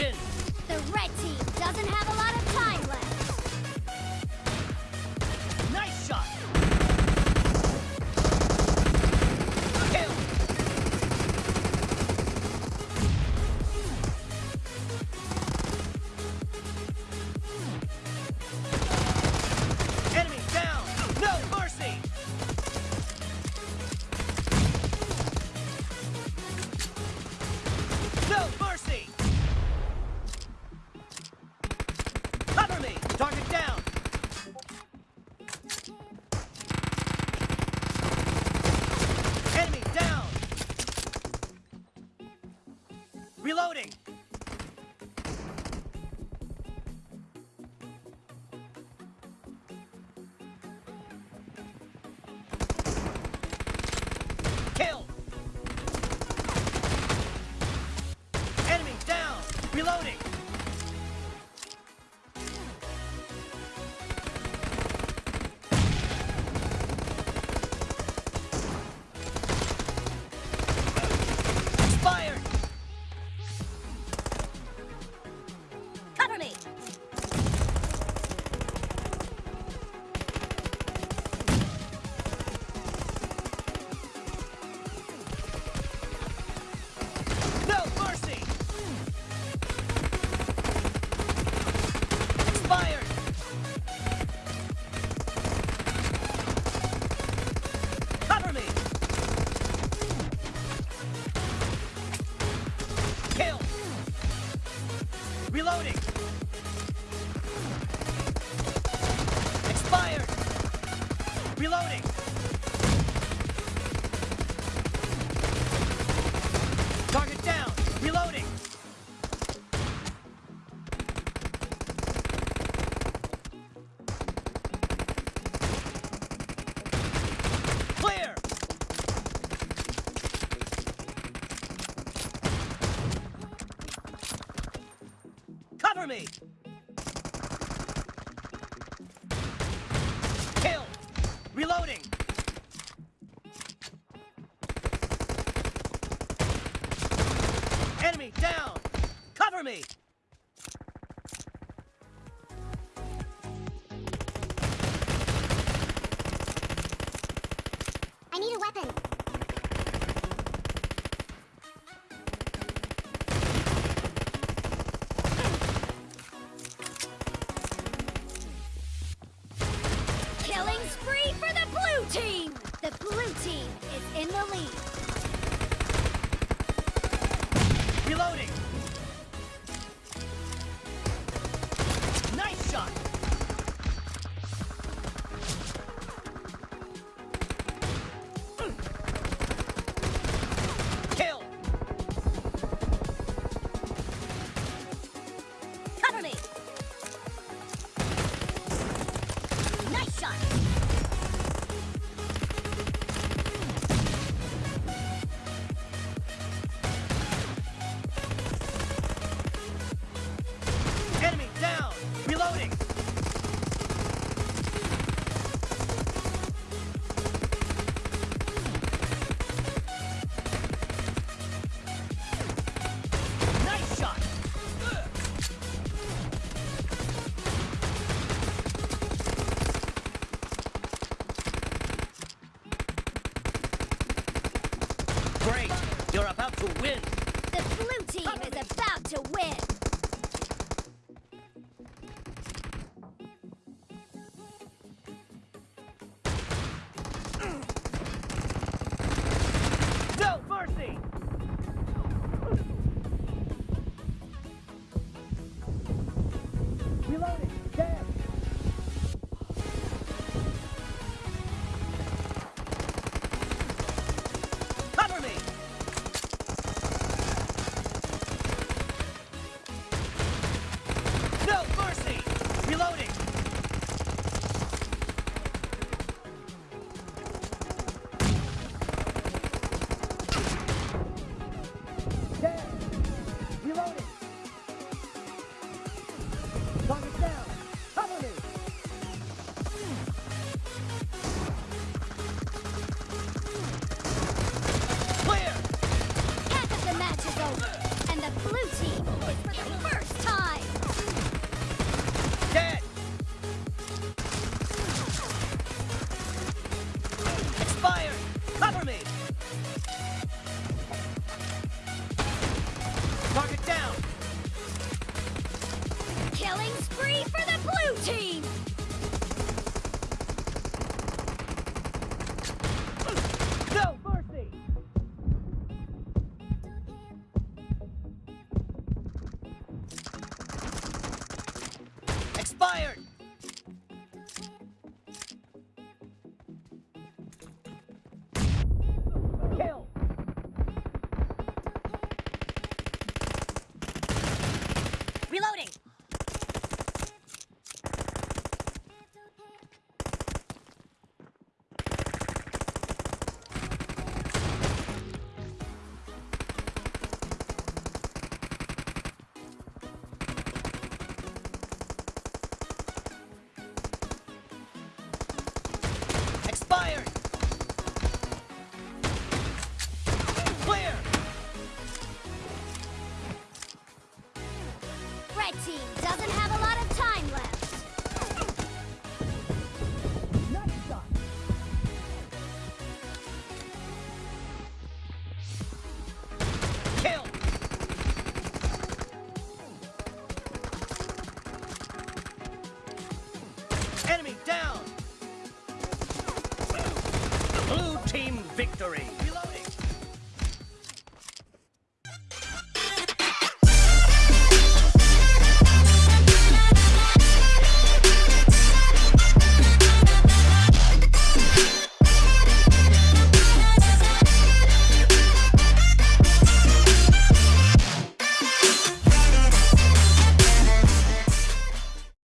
win. Reloading! Reloading! Expired! Reloading! Cover me! Kill! Reloading! Enemy down! Cover me! the lead. Killing spree for the blue team! No mercy! Expired! victory!